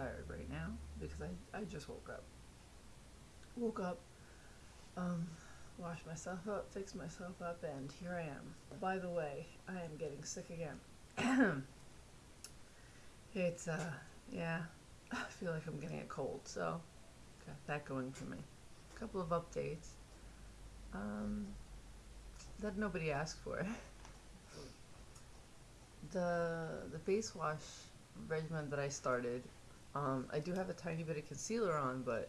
tired right now because I, I just woke up. Woke up, um, washed myself up, fixed myself up, and here I am. By the way, I am getting sick again. it's, uh, yeah, I feel like I'm getting a cold, so got that going for me. A couple of updates um, that nobody asked for. the the face wash regimen that I started, um, I do have a tiny bit of concealer on, but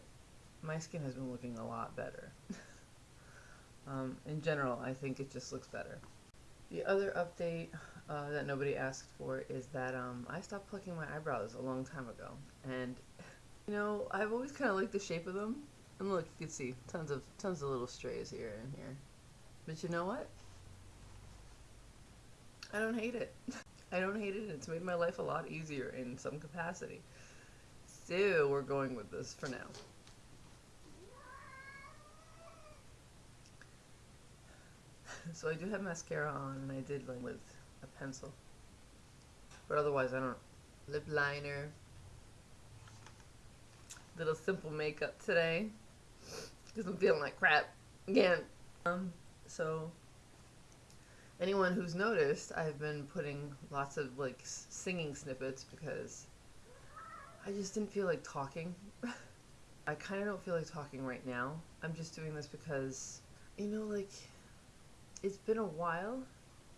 my skin has been looking a lot better. um, in general, I think it just looks better. The other update uh, that nobody asked for is that um, I stopped plucking my eyebrows a long time ago, and you know I've always kind of liked the shape of them. And look, you can see tons of tons of little strays here and here. But you know what? I don't hate it. I don't hate it. It's made my life a lot easier in some capacity. We're going with this for now. so I do have mascara on, and I did with a pencil. But otherwise, I don't. Lip liner. Little simple makeup today because I'm feeling like crap again. Um, so anyone who's noticed, I've been putting lots of like singing snippets because I just didn't feel like talking. I kind of don't feel like talking right now. I'm just doing this because, you know, like, it's been a while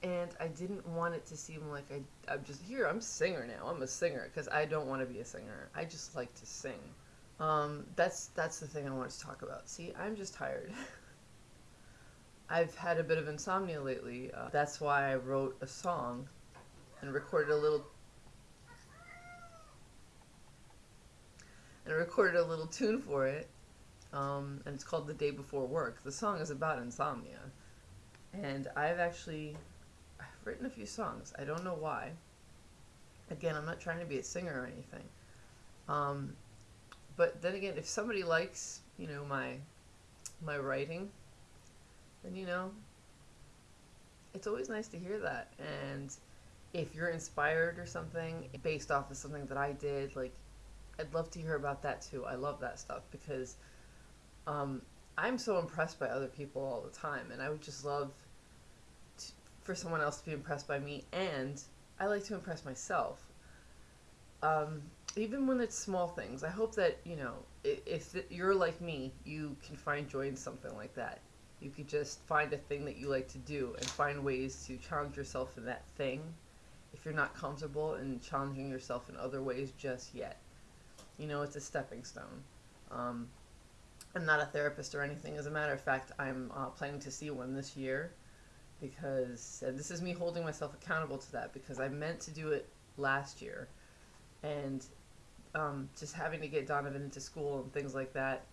and I didn't want it to seem like I, I'm just here. I'm a singer now. I'm a singer because I don't want to be a singer. I just like to sing. Um, that's that's the thing I wanted to talk about. See, I'm just tired. I've had a bit of insomnia lately. Uh, that's why I wrote a song and recorded a little and I recorded a little tune for it. Um, and it's called "The Day Before Work." The song is about insomnia, and I've actually I've written a few songs. I don't know why. Again, I'm not trying to be a singer or anything. Um, but then again, if somebody likes, you know, my my writing, then you know, it's always nice to hear that. And if you're inspired or something based off of something that I did, like I'd love to hear about that too. I love that stuff because um, I'm so impressed by other people all the time, and I would just love to, for someone else to be impressed by me, and I like to impress myself. Um, even when it's small things, I hope that, you know, if you're like me, you can find joy in something like that. You could just find a thing that you like to do and find ways to challenge yourself in that thing if you're not comfortable in challenging yourself in other ways just yet. You know, it's a stepping stone. Um, I'm not a therapist or anything. As a matter of fact, I'm uh, planning to see one this year because this is me holding myself accountable to that because I meant to do it last year and um, just having to get Donovan into school and things like that.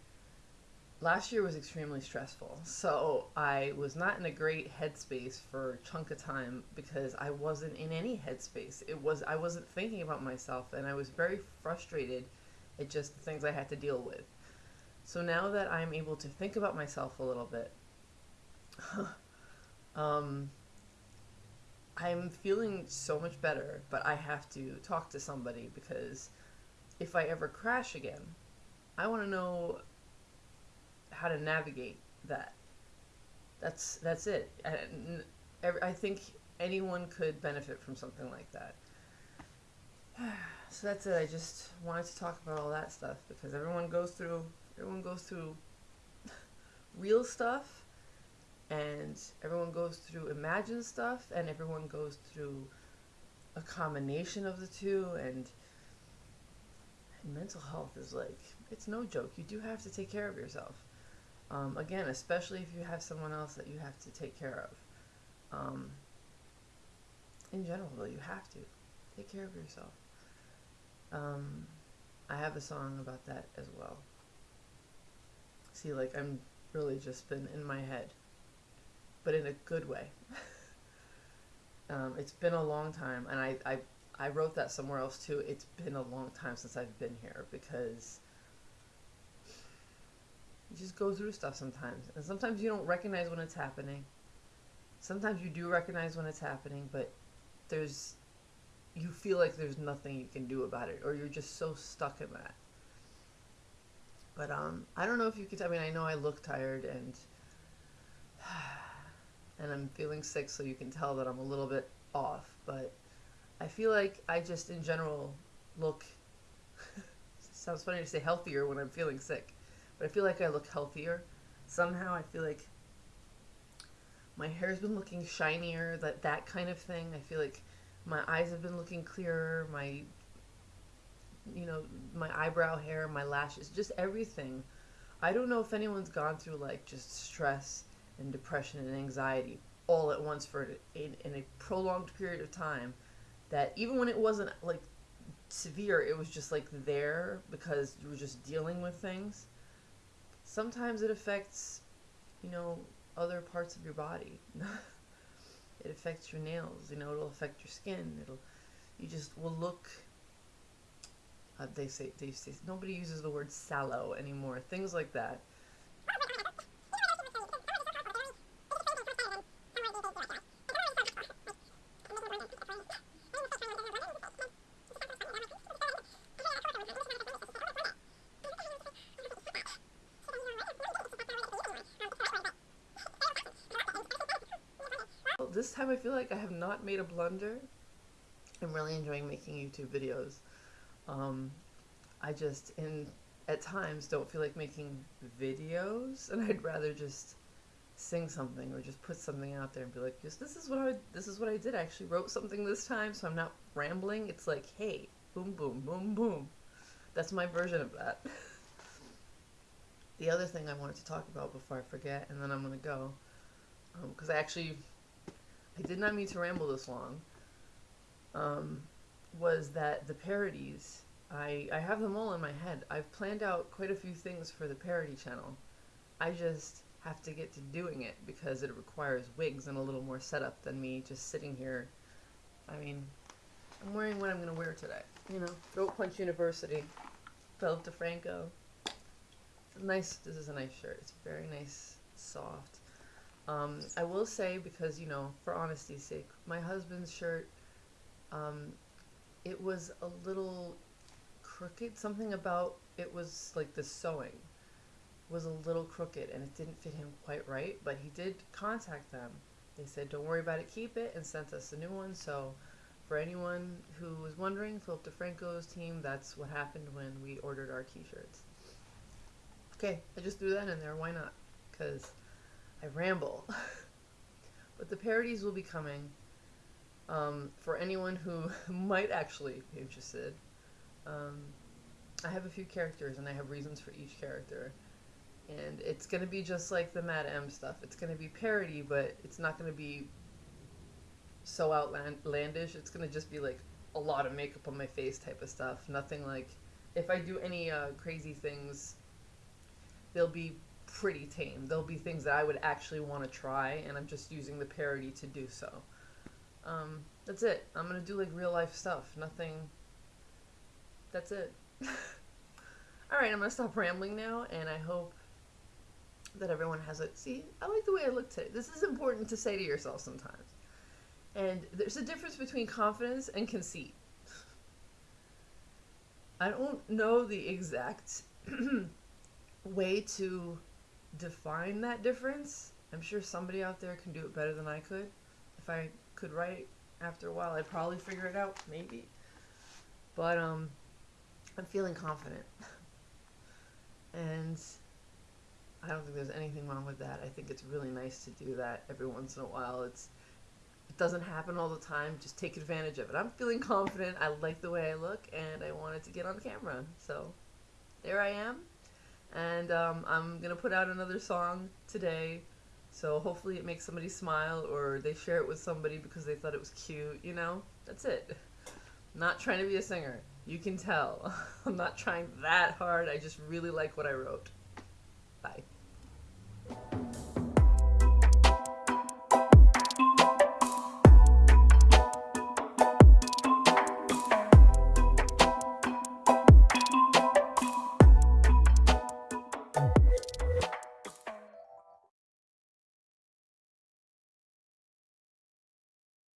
Last year was extremely stressful, so I was not in a great headspace for a chunk of time because I wasn't in any headspace. It was I wasn't thinking about myself, and I was very frustrated at just the things I had to deal with. So now that I'm able to think about myself a little bit, um, I'm feeling so much better, but I have to talk to somebody because if I ever crash again, I want to know how to navigate that. That's that's it. And I think anyone could benefit from something like that. So that's it. I just wanted to talk about all that stuff because everyone goes through everyone goes through real stuff and everyone goes through imagined stuff and everyone goes through a combination of the two and and mental health is like, it's no joke. You do have to take care of yourself. Um, again, especially if you have someone else that you have to take care of. Um, in general, though, you have to take care of yourself. Um, I have a song about that as well. See, like, I'm really just been in my head, but in a good way. um, it's been a long time, and I, I I wrote that somewhere else too. It's been a long time since I've been here because you just go through stuff sometimes. And sometimes you don't recognize when it's happening. Sometimes you do recognize when it's happening, but there's you feel like there's nothing you can do about it or you're just so stuck in that. But um I don't know if you could I mean I know I look tired and and I'm feeling sick so you can tell that I'm a little bit off, but I feel like I just in general look sounds funny to say healthier when I'm feeling sick, but I feel like I look healthier. Somehow I feel like my hair's been looking shinier, that that kind of thing. I feel like my eyes have been looking clearer, my you know, my eyebrow hair, my lashes, just everything. I don't know if anyone's gone through like just stress and depression and anxiety all at once for in, in a prolonged period of time that even when it wasn't like severe it was just like there because you were just dealing with things sometimes it affects you know other parts of your body it affects your nails you know it'll affect your skin it'll you just will look uh, they say they say nobody uses the word sallow anymore things like that this time I feel like I have not made a blunder. I'm really enjoying making YouTube videos. Um, I just, in at times, don't feel like making videos, and I'd rather just sing something or just put something out there and be like, "Yes, this is what I this is what I did. I actually wrote something this time, so I'm not rambling. It's like, hey, boom, boom, boom, boom. That's my version of that. the other thing I wanted to talk about before I forget, and then I'm gonna go, because um, I actually I did not mean to ramble this long, um, was that the parodies, I, I have them all in my head. I've planned out quite a few things for the parody channel. I just have to get to doing it because it requires wigs and a little more setup than me just sitting here. I mean, I'm wearing what I'm going to wear today. You know, Throat Punch University, Philip DeFranco. Nice, this is a nice shirt. It's very nice, soft. Um, I will say, because, you know, for honesty's sake, my husband's shirt, um, it was a little crooked. Something about it was like the sewing was a little crooked and it didn't fit him quite right, but he did contact them. They said, don't worry about it, keep it, and sent us a new one. So, for anyone who was wondering, Philip DeFranco's team, that's what happened when we ordered our t shirts. Okay, I just threw that in there. Why not? Because I ramble. but the parodies will be coming. Um, for anyone who might actually be interested, um, I have a few characters and I have reasons for each character. And it's going to be just like the Mad M stuff. It's going to be parody, but it's not going to be so outlandish. It's going to just be like a lot of makeup on my face type of stuff. Nothing like if I do any uh, crazy things, they'll be pretty tame. There'll be things that I would actually want to try, and I'm just using the parody to do so. Um, that's it. I'm gonna do like real life stuff. Nothing. That's it. Alright, I'm gonna stop rambling now, and I hope that everyone has it. See, I like the way I look today. This is important to say to yourself sometimes. And there's a difference between confidence and conceit. I don't know the exact way to define that difference. I'm sure somebody out there can do it better than I could. If I could write after a while, I'd probably figure it out, maybe. But um, I'm feeling confident. and I don't think there's anything wrong with that. I think it's really nice to do that every once in a while. It's it doesn't happen all the time. Just take advantage of it. I'm feeling confident. I like the way I look, and I wanted to get on camera. So there I am. And um, I'm going to put out another song today. So hopefully it makes somebody smile or they share it with somebody because they thought it was cute, you know? That's it. I'm not trying to be a singer. You can tell. I'm not trying that hard. I just really like what I wrote. Bye.